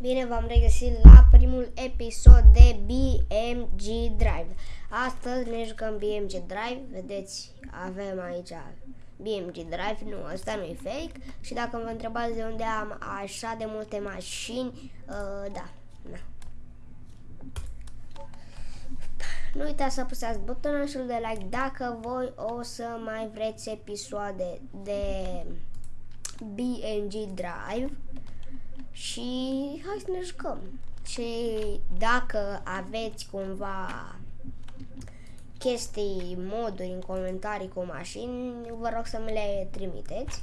Bine v-am regăsit la primul episod de BMG Drive. Astăzi ne jucăm BMG Drive, vedeți, avem aici BMG Drive, nu, asta nu e fake. Și dacă vă întrebați de unde am așa de multe mașini, uh, da, na. Nu uitați să apăsați butonul de like dacă voi o să mai vreți episoade de BMG Drive și hai să ne jucăm. Și dacă aveți cumva chestii, moduri în comentarii cu mașini, vă rog să mi le trimiteți.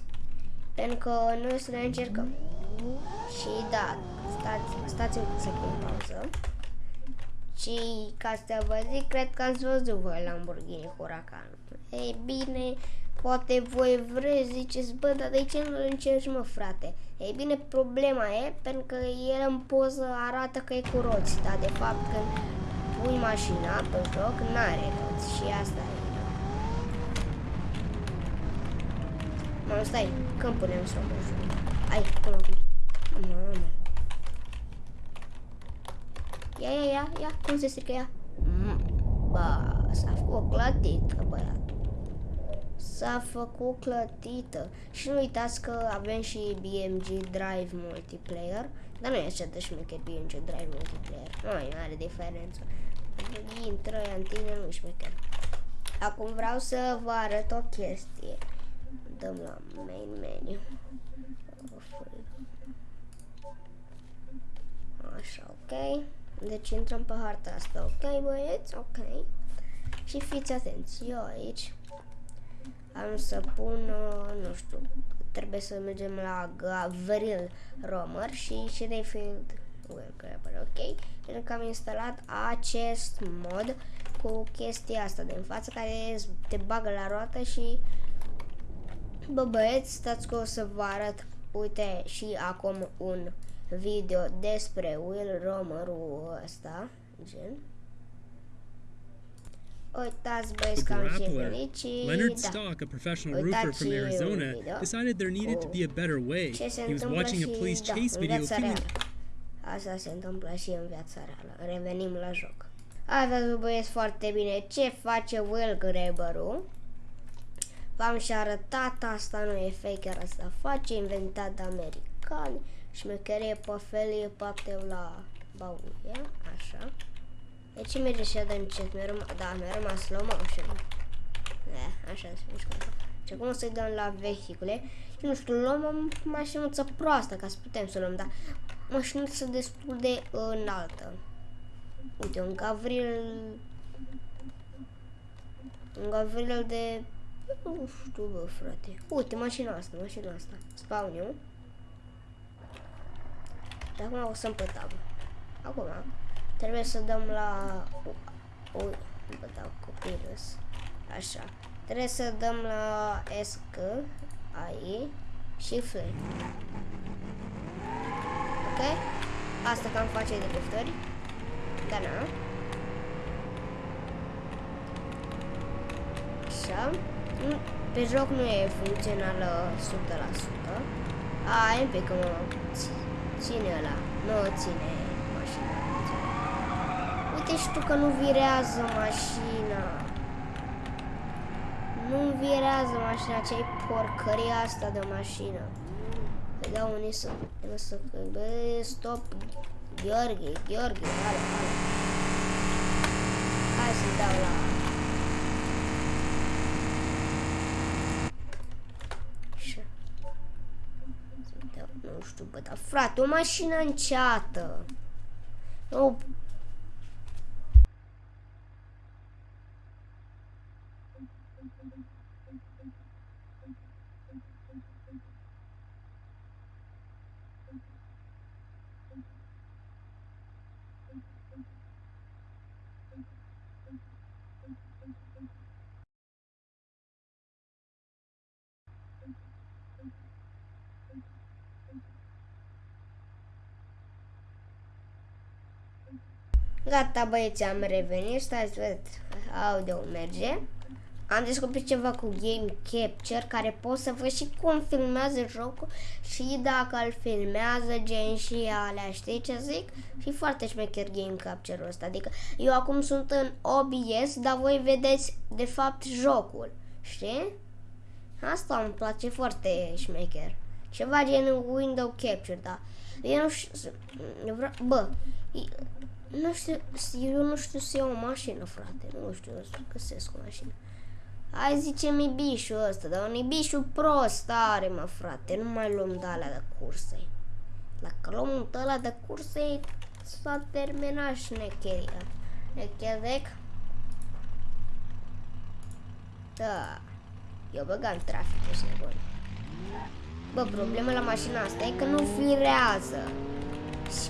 Pentru că noi să ne încercăm. Și da, stați, stați un să pun pauză. Și ca să vă zic, cred că ați văzut voi Lamborghini Huracan. Ei bine, Poate voi vreți, ziceți, bă, dar de ce nu îl încerci, mă, frate? Ei bine, problema e pentru că el în poză arată că e cu roți, dar de fapt când pui mașina pe joc, n-are roți și asta e. Mă, stai, când punem slow motion? Ai, cum acum? Mamă. Ia, ia, ia, ia, cum se strică ea? Mm, ba, s-a făcut clătit, băiat s-a făcut clătită. Și nu uitați că avem și BMG Drive Multiplayer. Dar nu e așa de șmecher BMG Drive Multiplayer. Nu are diferență. Intră în tine, nu șmecher. Acum vreau să vă arăt o chestie. Dăm la main menu. Așa, ok. Deci intrăm pe harta asta, ok, băieți? Ok. Și fiți atenți, eu aici am să pun, uh, nu știu, trebuie să mergem la Gavril Romer și Sheffield Grabber, ok? Pentru că am instalat acest mod cu chestia asta de în față care te bagă la roată și bă băieți, stați că o să vă arăt, uite și acum un video despre Will Romerul ăsta, gen. The grappler. Leonard Stock, a professional roofer from Arizona, decided there needed to be a better way. He was watching a police chase video feeling... Asta se întâmplă și în viața reală. Revenim la joc. Aveți băieți foarte bine ce face Will Grabberul. V-am și arătat, asta nu e fake, chiar asta face, inventat de americani, șmecherie pe felie, poate la bauie, așa. De ce merge și de încet? Mi-a rămas, da, mi-a rămas slow motion. Da, așa se mișcă. Și acum o să-i dăm la vehicule. Și nu știu, luăm o mașinuță proastă ca să putem să luăm, dar mașinuță destul de înaltă. Uite, un gavril... Un gavril de... Nu știu, bă, frate. Uite, mașina asta, mașina asta. Spawn eu. Dar acum o să-mi pe tabă. Acum, Trebuie să dăm la... O, bă, dau copilus. Așa. Trebuie să dăm la ESC, AI și flame. Ok? Asta cam face de liftări. Da, na. Așa. Pe joc nu e funcțională 100%. A, e un pic că mă ține ăla. Nu ține Uite și tu că nu virează mașina. Nu virează mașina, ce-ai porcăria asta de mașină. Îi dau unii să... să bă, stop. Gheorghe, Gheorghe, hai, hai. Hai să dau la... Nu știu, bă, dar frate, o mașină înceată. O Gata băieți, am revenit, stați, ved, audio merge. Am descoperit ceva cu Game Capture care pot să văd și cum filmează jocul și dacă îl filmează gen și alea, știi ce zic? Și foarte șmecher Game Capture-ul ăsta, adică eu acum sunt în OBS, dar voi vedeți de fapt jocul, știi? Asta îmi place foarte șmecher. Ceva gen Window Capture, da. Eu nu știu, eu vreau, bă, nu știu, eu nu știu să iau o mașină, frate, nu știu să găsesc o mașină. Hai zice mi bișul ăsta, dar un bișul prost are, mă, frate. Nu mai luăm de alea de curse. Dacă luăm un ăla de curse, s-a terminat șnecheria. Nechedec? Da. Eu băgam trafic, ești nebun. Bă, problema la mașina asta e că nu firează. Și,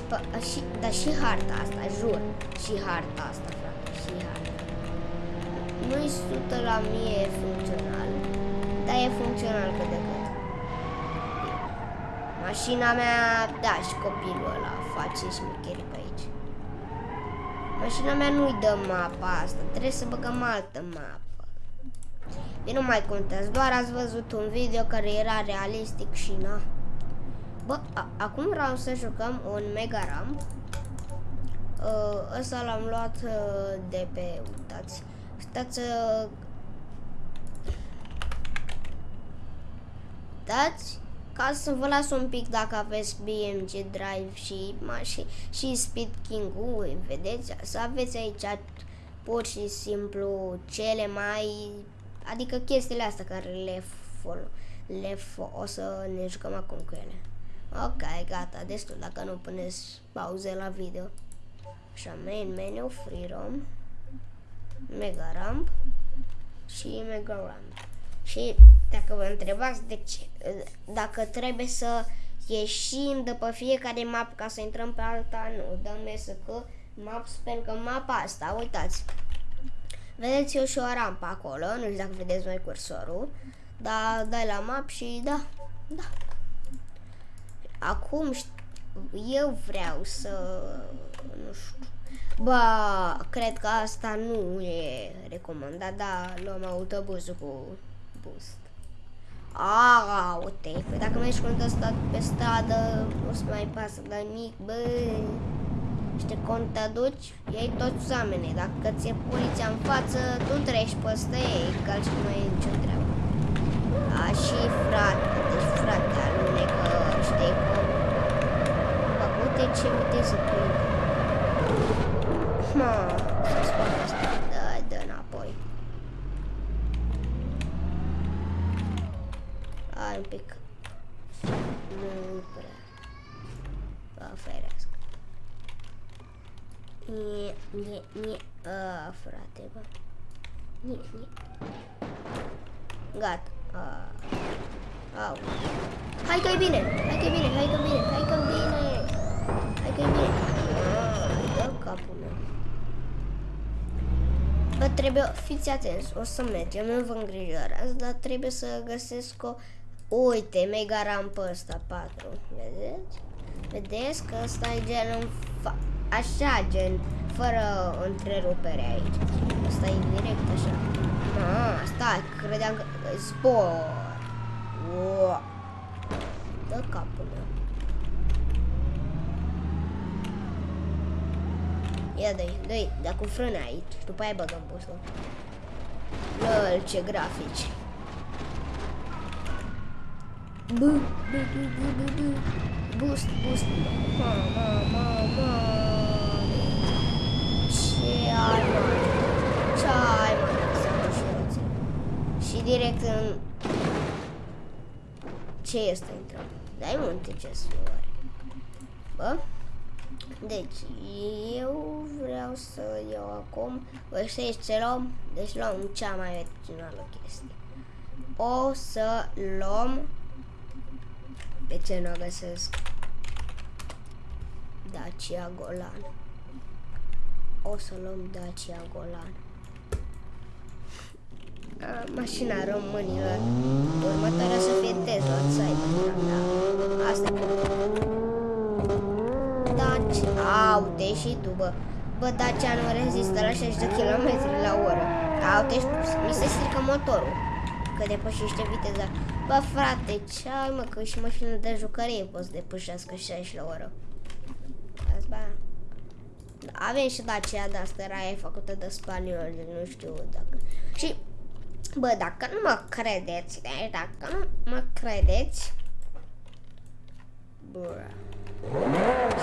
și, dar și harta asta, jur. Și harta asta, frate, și harta nu-i 100 la mie funcțional, dar e funcțional cât de cât. Mașina mea, da, și copilul ăla face șmecheri pe aici. Mașina mea nu-i dă mapa asta, trebuie să băgăm altă mapă. E nu mai contează, doar ați văzut un video care era realistic și na. Bă, acum vreau să jucăm un Mega Ramp. Uh, ăsta l-am luat uh, de pe, uitați, Stați să... Dați ca să vă las un pic dacă aveți BMG Drive și, și, și Speed King-ul, vedeți? Să aveți aici pur și simplu cele mai... Adică chestiile astea care le, fol, le fo, o să ne jucăm acum cu ele. Ok, gata, destul dacă nu puneți pauze la video. Așa, main menu, free roam. Mega Ramp și Mega Ramp. Și dacă vă întrebați de ce, dacă trebuie să ieșim de pe fiecare map ca să intrăm pe alta, nu, dăm că map, pentru că mapa asta, uitați, vedeți eu și o rampă acolo, nu știu dacă vedeți mai cursorul, dar dai la map și da, da. Acum eu vreau să, nu știu, Ba, cred că asta nu e recomandat, dar luăm autobuzul cu boost. A, uite, păi dacă mergi cu ăsta pe stradă, nu să mai pasă de nimic, bă. Și te cont te duci, ei toți oamenii. Dacă ți-e poliția în față, tu treci pe ăsta, ei, că și nu e nicio treabă. A, și frate, deci frate, alunecă, știi cum? Bă, uite ce viteză prinde. Mă, să scoate asta. Da, dă înapoi. Hai un pic. Nu prea. Vă ferească. Nie, nie, nie. A, frate, bă. Nie, nie. Gata. A. Au. Hai că e bine, hai că e bine, hai că e bine, hai că e bine. Hai că e bine. Ah, dă capul meu. Bă, trebuie, fiți atenți, o să mergem, nu vă îngrijorați, dar trebuie să găsesc o... Uite, mega rampă ăsta, 4, vedeți? Vedeți că ăsta e gen în fa... Așa, gen, fără întrerupere aici. Asta e direct așa. Ah, stai, credeam că... Spor! Wow. Dă capul meu. Ia dă-i, dă-i, dar cu frâne aici. Și după aia băgăm bustul. Lol, ce grafici. Bu, bu, bu, bu, bu, bu. Boost, boost. Ma, ma, ma, ma. Ce ai, mă? Ce ai, mă? Și direct în... Ce este intrăm? Dai multe ce oare. Bă? Deci, eu vreau să iau acum, vă știți ce luăm? Deci luăm cea mai originală chestie. O să luăm, de ce nu o găsesc? Dacia Golan. O să luăm Dacia Golan. A, mașina românilor. Următoarea să fie Tesla Cybertruck, da. Asta e Daci. Au, te și tu, bă. Bă, Dacia nu rezistă la 60 de km la oră. Aute, mi se strică motorul. Că depășește viteza. Bă, frate, ce ai mă, că și mașină de jucărie poți depășească 60 la oră. Azi, bă. Avem și Dacia de asta, era e făcută de spanioli, nu știu dacă... Și, bă, dacă nu mă credeți, dacă nu mă credeți, bă,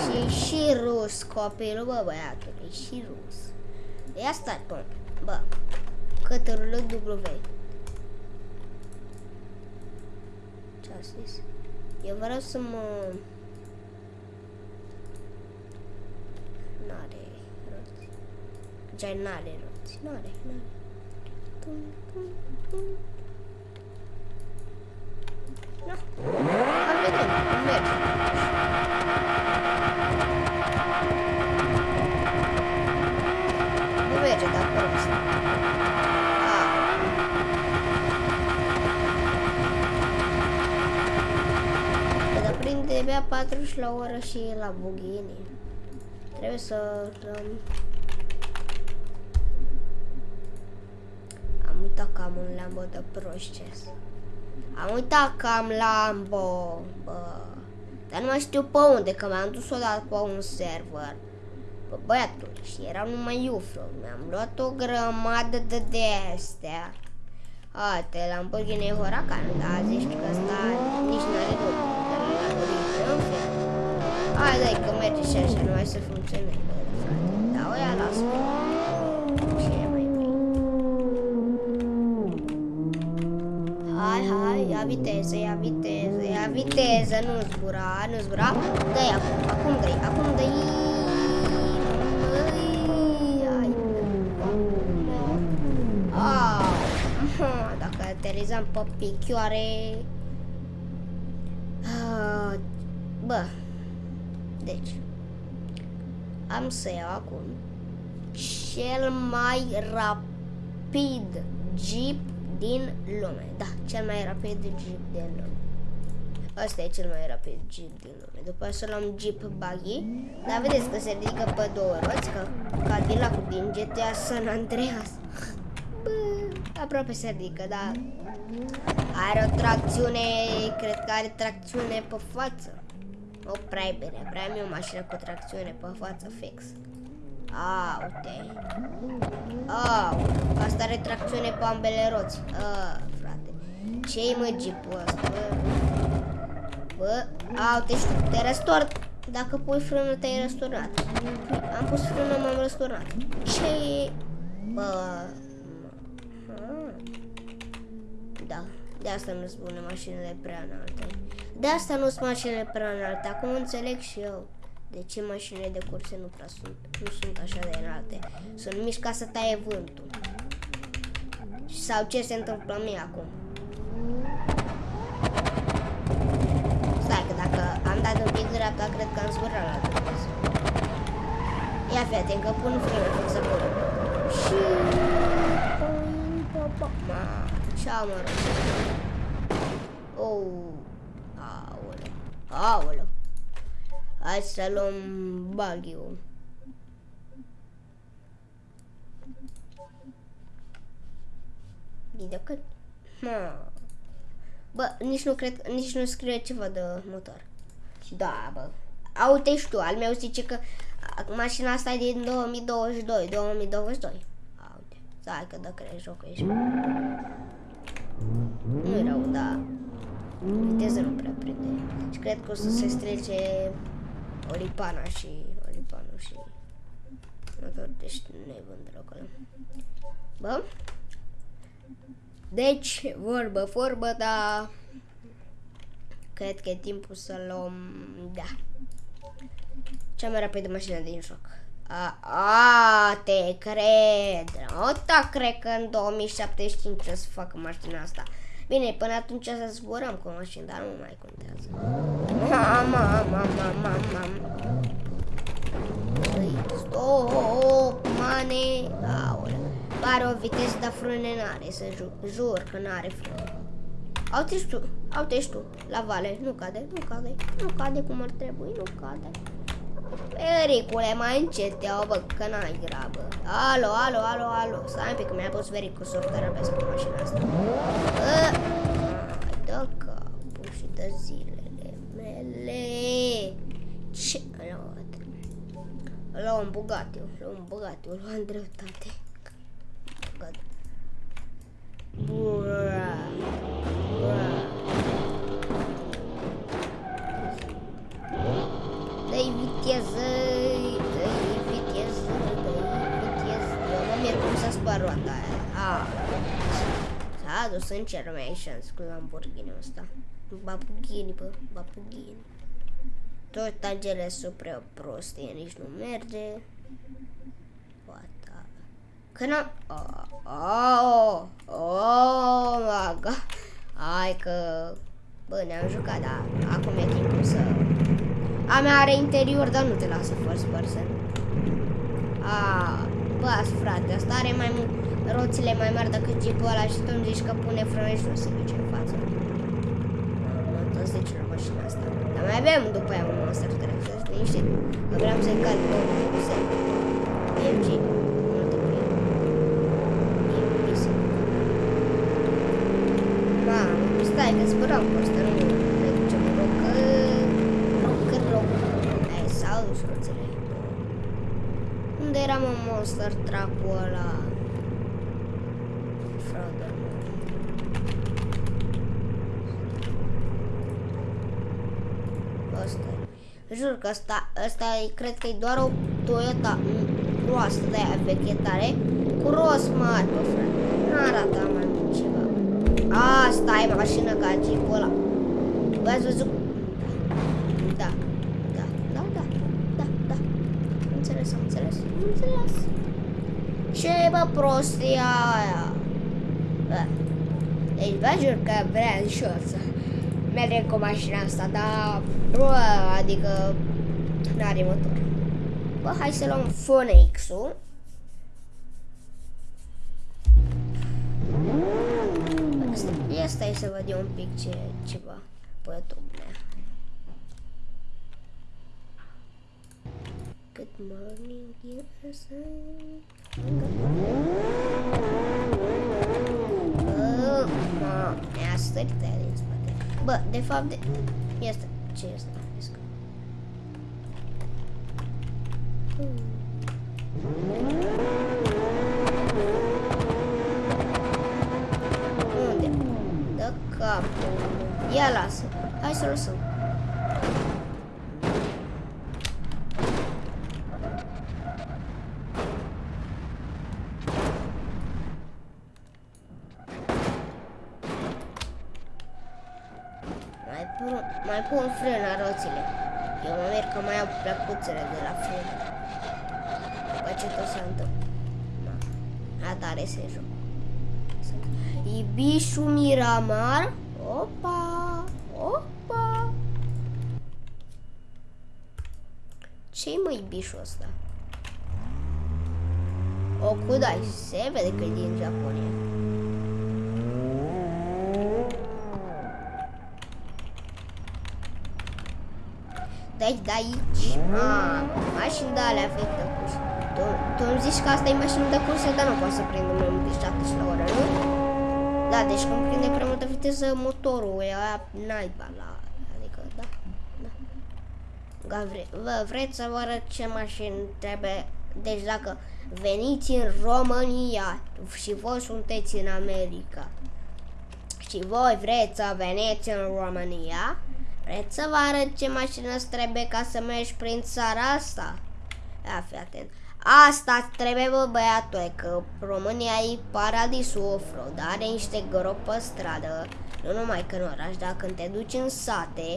și și rus copilul, bă, băiatul, e și rus. Ia stai, bă, bă, cătărul W. Ce-a zis? Eu vreau să mă... N-are roți. Ce n-are roți. N-are, n-are. Tum, tum, tum. No. Am vedem, merge. merge de acolo. Ah. Dar prinde abia 40 la oră și la bughini. Trebuie să... Um... Am uitat că am un Lambo de proșces. Am uitat că am Lambo, bă. Dar nu mai știu pe unde, că m-am dus odată pe un server bă, băiatul, și era numai iuflu. Mi-am luat o grămadă de de-astea. Alte, Lamborghini Huracan, da, zici că ăsta nici n-are dublu, dar l-a dorit, în fel. Hai, dai, că merge și așa, nu mai să funcționeze, frate. Da, o ia las Ce mai vrei? Hai, hai, ia viteză, ia viteză, ia viteză, nu zbura, nu zbura. Dă-i acum, acum dă-i, acum dă-i. aterizam pe picioare. Uh, bă, deci, am să iau acum cel mai rapid jeep din lume. Da, cel mai rapid jeep din lume. Asta e cel mai rapid jeep din lume. După să luăm jeep buggy. Dar vedeți că se ridică pe două roți, ca Cadillac din GTA San Andreas. Bă, aproape se ridică, dar are o tracțiune, cred că are tracțiune pe față. O prea e bine, prea mi o mașină cu tracțiune pe față fix. A, uite. A, asta are tracțiune pe ambele roți. A, frate. Ce-i mă jeepul ăsta, bă? Bă, a, uite, știu, te răstor. Dacă pui frână, te-ai răsturnat. Am pus frână, m-am răsturnat. Ce Bă, Da, de asta nu spune mașinile prea înalte. De asta nu sunt mașinile prea înalte. Acum înțeleg și eu de ce mașinile de curse nu prea sunt, nu sunt așa de înalte. Sunt mici ca să taie vântul. Sau ce se întâmplă mie acum. Stai că dacă am dat un pic dreapta, cred că am zburat la Dumnezeu. Ia fi atent că pun frână fix acolo. Și... Ma. Așa, mă rog. Oh. Aoleu. Aoleu. Hai să luăm buggy-ul. Bine cât? Ha. Bă, nici nu cred, nici nu scrie ceva de motor. Da, bă. Aute și tu, al meu zice că mașina asta e din 2022, 2022. Aute, stai că dacă crezi jocul ești. Nu e rău, dar viteză nu prea prinde. Și cred că o să se strece Olipana și Olipanul și motor, deci nu e bun deloc ăla. Bă? Deci, vorbă, vorbă, dar cred că e timpul să luăm, da, cea mai rapidă mașină din joc. A, a, te cred. O, ta cred că în 2075 o să facă mașina asta. Bine, până atunci să zburăm cu mașini, dar nu mai contează. Mama, mama, mama, mama. Stop, mane. Aolea. Pare o viteză, dar frâne n-are, să jur, jur că n-are frâne. Aute tu, aute tu, la vale, nu cade, nu cade, nu cade cum ar trebui, nu cade. Ericule, mai încet, te bă, că n-ai grabă. Alo, alo, alo, alo. Stai un pic, că mi-a pus veric cu sortarea pe pe mașina asta. Bă, dă capul și dă zilele mele. Ce? Luăm un Bugatti, luăm un Bugatti, luăm dreptate. Bugatti. Bura. Bura. Dă-i viteză, dă-i viteză, dă-i viteză. Eu mă mir cum să spăr roata aia. Ah. S-a adus în Cermation cu Lamborghini ăsta. Babughini, bă, babughini. Tot tagele supre prostie, nici nu merge. Poate. Că n-am... Oh, oh, oh, my God. Hai că... Bă, ne-am jucat, dar acum e timpul să... A mea are interior, dar nu te lasă first person. A, bă, frate, asta are mai mult roțile mai mari decât jeepul ăla și tu îmi zici că pune frână și nu se duce în față. Nu, tot se duce la mașina asta. Dar mai avem după aia un monster truck, să știi liniștit. Că vreau să-i calc pe unul cu se. BMG. Multe pe el. Mamă, stai că spărăm pe ăsta, nu ne ducem în loc. Roc, roc. Hai, s-au dus roțile. Unde era mă monster truck-ul ăla? Jur că asta, asta e, cred că e doar o Toyota roasă de aia veche tare, cu rost mari, bă, frate. Nu arată mai mult ceva. Asta e mașină ca jeep ăla. Bă, ați văzut? Da, da, da, da, da, da. Am înțeles, am înțeles, am înțeles. Ce bă prostia aia? Bă. Deci vă jur că vreau și eu să mergem cu mașina asta, dar bă, adică n-are motor. Bă, hai să luăm Phoenix-ul. Ia stai să văd eu un pic ce, ceva pe YouTube. Good morning, USA. Bă, mă, mi-a stărit aia din spate. Bă, de fapt, de... este. Ce este? Unde? Dă capul. Ia lasă. Hai să lăsăm. Mai pun frân la roțile. Eu mă merg că mai au plăcuțele de la frân. După ce tot s-a întâmplat. Da. Atare se joc. Ibișu Miramar. Opa! Opa! Ce-i mă Ibișul ăsta? Okudai, se vede că e din Japonia. De aici, de aici. Ah, mașini de alea vechi de curs. Tu, tu îmi zici că asta e mașină de curse, dar nu poate să prindă mai mult de 70 la oră, nu? Da, deci când prinde prea multă viteză, motorul e aia naiba la... Adică, da, da. Gavre, vă, vreți să vă arăt ce mașini trebuie... Deci dacă veniți în România și voi sunteți în America și voi vreți să veniți în România, Vreți să vă arăt ce mașină îți trebuie ca să mergi prin țara asta? Ia, fi atent. Asta trebuie, bă, băiatul, că România e paradisul off-road, are niște gropi pe stradă, nu numai că în oraș, dar când te duci în sate,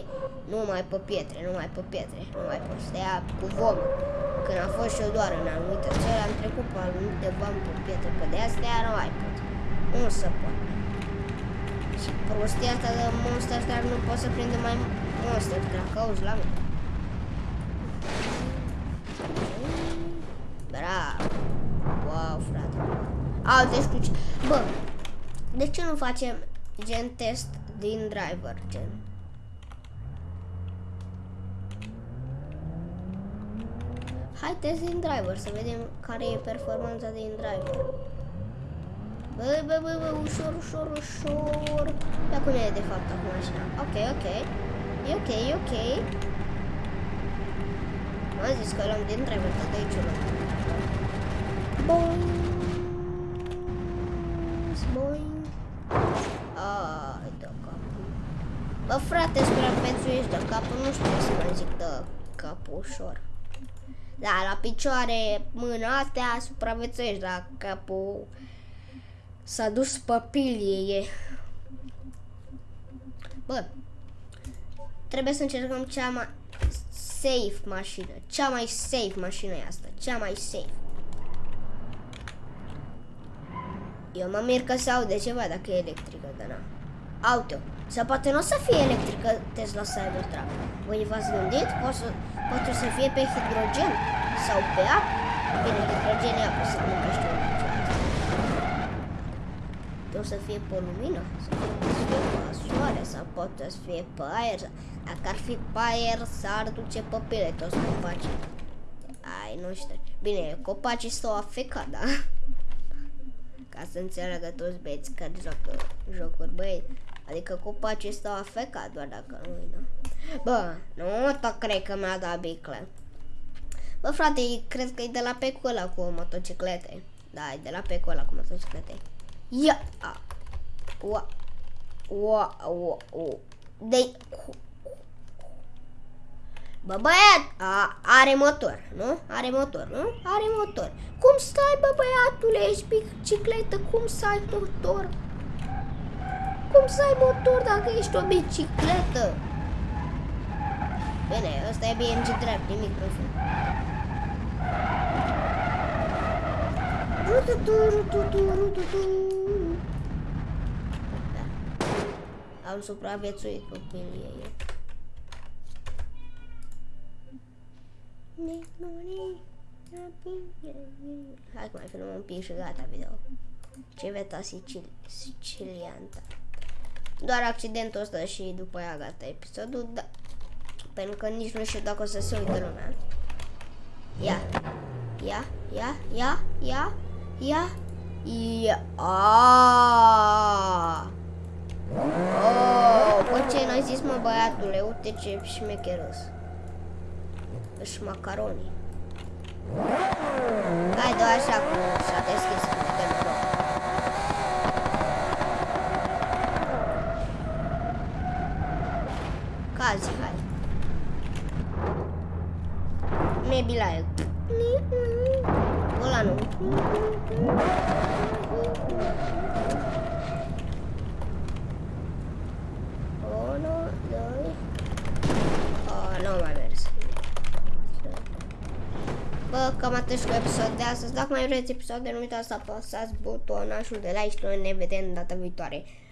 nu mai pe pietre, nu mai pe pietre, nu mai poți să ia cu vom. Când am fost și eu doar în anumite țări, am trecut pe anumite bani pe pietre, că de astea nu mai pot. Nu se poate. Și prostia asta de monster dar nu pot să prinde mai monster truck, auzi la mine. Bravo. Wow, frate. Au, deci Bă, de ce nu facem gen test din driver, gen? Hai test din driver, să vedem care e performanța din driver. Bă, bă, bă, bă, ușor, ușor, ușor. Ia cum e de fapt acum așa. Ok, ok. E ok, e ok. M-am zis că l-am din driver, tot de aici luăm. Boing. Boing. Ai, de capul. Bă, frate, supraviețuiești de capul, nu știu să mai zic de capul ușor. Da, la picioare, mâna astea, supraviețuiești, dar capul s-a dus pe pilie. Bă, trebuie să încercăm cea mai safe mașină. Cea mai safe mașină e asta. Cea mai safe. Eu mă mir că se aude ceva dacă e electrică, dar na. Auto. Sau poate nu o să fie electrică Tesla Cybertruck. Voi v-ați gândit? Poate să, poate să fie pe hidrogen sau pe apă? Bine, hidrogen e apă, să nu știu o să fie pe lumină, sau să fie pe soare, sau poate să fie pe aer. Dacă ar fi pe aer, s-ar duce pe pile toți copacii. Ai, nu știu. Bine, copacii s-au afecat, da? Ca să înțeleagă toți băieți care joacă jocuri, băi. Adică copacii stau afecat doar dacă nu da. Bă, nu tot cred că mi-a dat bicle. Bă, frate, cred că e de la pecul ăla cu motociclete. Da, e de la pecul ăla cu motociclete. Ia! A. Ua. Ua, ua, ua. De... Bă, băiat, a, are motor, nu? Are motor, nu? Are motor. Cum stai, bă, băiatule, ești bicicletă, cum să ai motor? Cum să ai motor dacă ești o bicicletă? Bine, ăsta e BMG drept, nimic profund. Am supraviețuit copilie eu. Hai că mai filmăm un pic și gata video. Civeta Sicil Sicilianta. Doar accidentul ăsta și după aia gata episodul, da. Pentru că nici nu știu dacă o să se uită lumea. Ia. Ia, ia, ia, ia, ia, ia. Aaaa. Oh, bă, ce n-ai zis, mă, băiatule? Uite ce șmecherăs. Își macaroni. Hai, dă așa cu s-a deschis cu telefon. Cazi, hai. Maybe like. Ăla nu. Bă, cam atât cu episod de astăzi. Dacă mai vreți episoade, nu uitați să apăsați butonul de like și noi ne vedem data viitoare. Pa, pa!